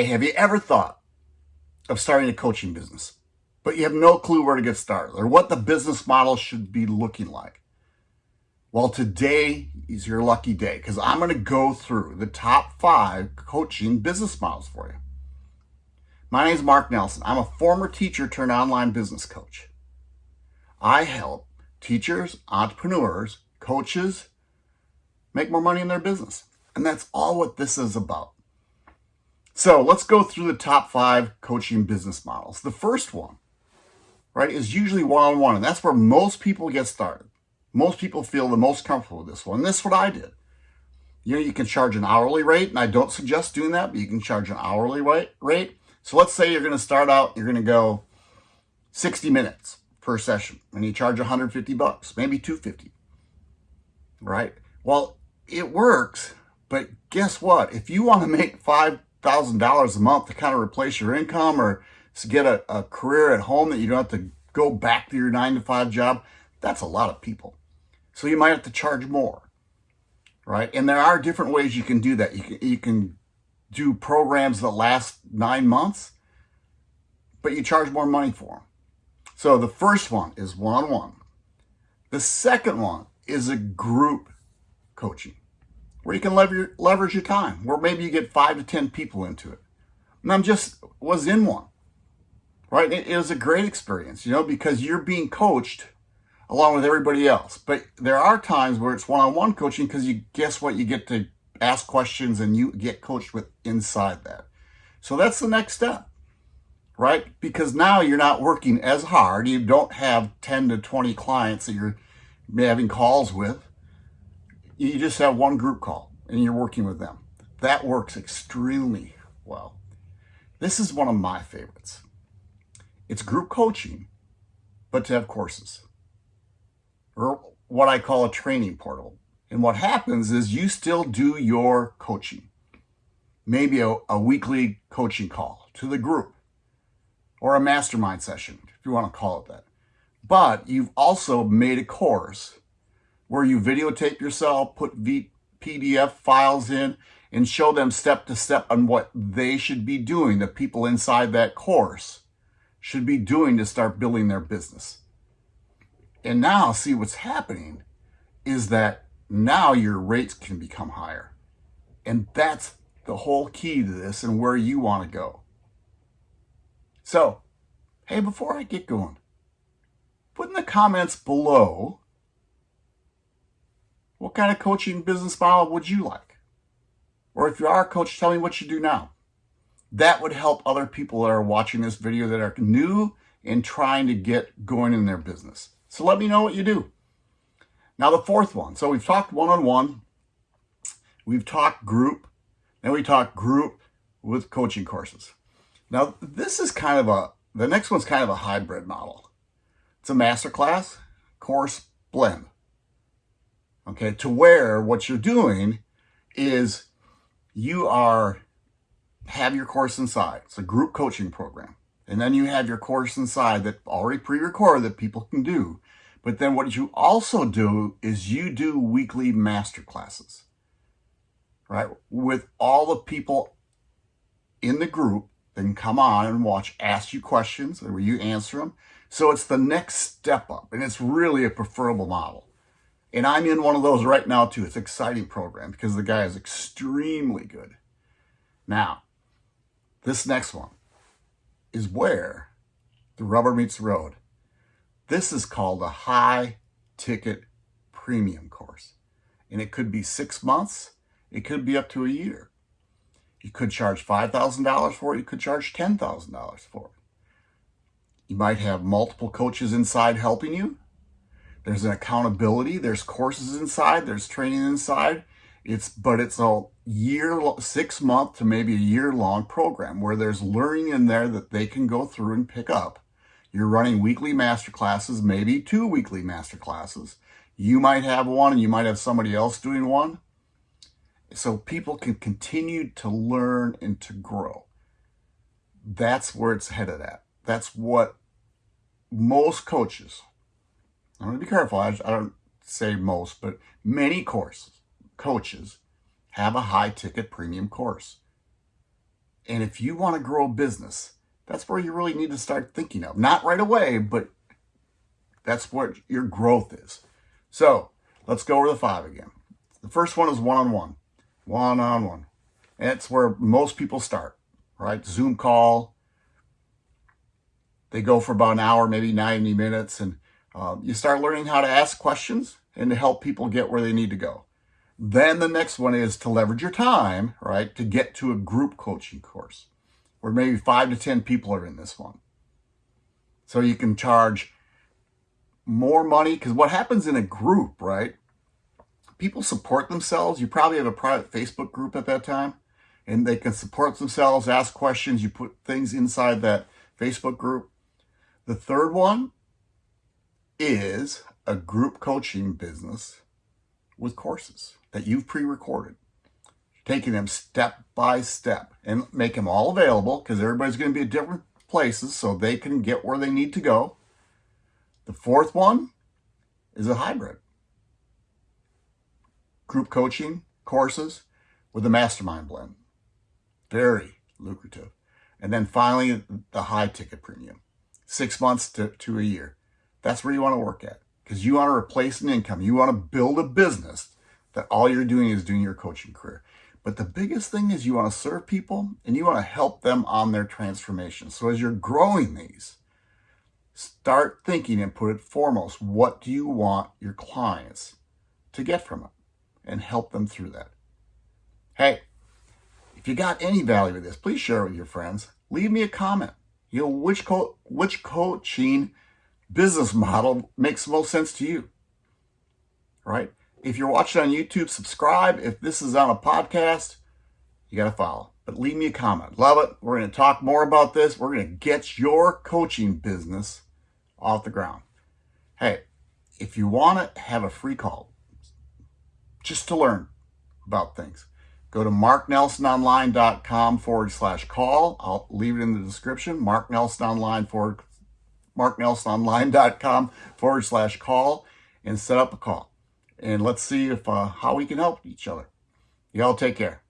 Hey, have you ever thought of starting a coaching business, but you have no clue where to get started or what the business model should be looking like? Well, today is your lucky day because I'm going to go through the top five coaching business models for you. My name is Mark Nelson. I'm a former teacher turned online business coach. I help teachers, entrepreneurs, coaches make more money in their business. And that's all what this is about. So let's go through the top five coaching business models. The first one, right, is usually one-on-one, and that's where most people get started. Most people feel the most comfortable with this one. And this is what I did. You know, you can charge an hourly rate, and I don't suggest doing that, but you can charge an hourly rate. So let's say you're going to start out, you're going to go 60 minutes per session, and you charge 150 bucks, maybe 250, right? Well, it works, but guess what? If you want to make five $1,000 a month to kind of replace your income or get a, a career at home that you don't have to go back to your nine to five job, that's a lot of people. So you might have to charge more, right? And there are different ways you can do that. You can, you can do programs that last nine months, but you charge more money for them. So the first one is one-on-one. -on -one. The second one is a group coaching where you can lever leverage your time, where maybe you get five to 10 people into it. And I'm just, was in one, right? It, it was a great experience, you know, because you're being coached along with everybody else. But there are times where it's one-on-one -on -one coaching because you guess what? You get to ask questions and you get coached with inside that. So that's the next step, right? Because now you're not working as hard. You don't have 10 to 20 clients that you're having calls with you just have one group call and you're working with them. That works extremely well. This is one of my favorites. It's group coaching, but to have courses or what I call a training portal. And what happens is you still do your coaching, maybe a, a weekly coaching call to the group or a mastermind session, if you want to call it that. But you've also made a course where you videotape yourself, put v PDF files in, and show them step to step on what they should be doing, the people inside that course should be doing to start building their business. And now see what's happening is that now your rates can become higher. And that's the whole key to this and where you want to go. So, hey, before I get going, put in the comments below what kind of coaching business model would you like? Or if you are a coach, tell me what you do now. That would help other people that are watching this video that are new and trying to get going in their business. So let me know what you do. Now the fourth one. So we've talked one-on-one, -on -one, we've talked group, then we talked group with coaching courses. Now this is kind of a, the next one's kind of a hybrid model. It's a masterclass course blend okay, to where what you're doing is you are, have your course inside. It's a group coaching program. And then you have your course inside that already pre-recorded that people can do. But then what you also do is you do weekly master classes, right? With all the people in the group can come on and watch, ask you questions, or you answer them. So it's the next step up, and it's really a preferable model. And I'm in one of those right now too. It's an exciting program because the guy is extremely good. Now, this next one is where the rubber meets the road. This is called a high ticket premium course. And it could be six months. It could be up to a year. You could charge $5,000 for it. You could charge $10,000 for it. You might have multiple coaches inside helping you. There's an accountability. There's courses inside. There's training inside. It's but it's a year, six month to maybe a year long program where there's learning in there that they can go through and pick up. You're running weekly master classes, maybe two weekly master classes. You might have one and you might have somebody else doing one. So people can continue to learn and to grow. That's where it's headed at. That's what most coaches I'm going to be careful. I, I don't say most, but many courses, coaches have a high ticket premium course. And if you want to grow a business, that's where you really need to start thinking of. Not right away, but that's what your growth is. So let's go over the five again. The first one is one-on-one, one-on-one. That's where most people start, right? Zoom call. They go for about an hour, maybe 90 minutes. And uh, you start learning how to ask questions and to help people get where they need to go. Then the next one is to leverage your time, right, to get to a group coaching course where maybe five to 10 people are in this one. So you can charge more money because what happens in a group, right? People support themselves. You probably have a private Facebook group at that time and they can support themselves, ask questions. You put things inside that Facebook group. The third one is a group coaching business with courses that you've pre-recorded, taking them step by step and make them all available because everybody's going to be at different places so they can get where they need to go. The fourth one is a hybrid. Group coaching courses with a mastermind blend. Very lucrative. And then finally, the high ticket premium. Six months to, to a year. That's where you want to work at because you want to replace an income. You want to build a business that all you're doing is doing your coaching career. But the biggest thing is you want to serve people and you want to help them on their transformation. So as you're growing these, start thinking and put it foremost. What do you want your clients to get from it? And help them through that. Hey, if you got any value with this, please share it with your friends. Leave me a comment. You know, which, co which coaching business model makes most sense to you, right? If you're watching on YouTube, subscribe. If this is on a podcast, you got to follow. But leave me a comment. Love it. We're going to talk more about this. We're going to get your coaching business off the ground. Hey, if you want to have a free call, just to learn about things, go to marknelsononline.com forward slash call. I'll leave it in the description. Mark Nelson Online marknelsononline.com forward slash call and set up a call. And let's see if uh, how we can help each other. Y'all take care.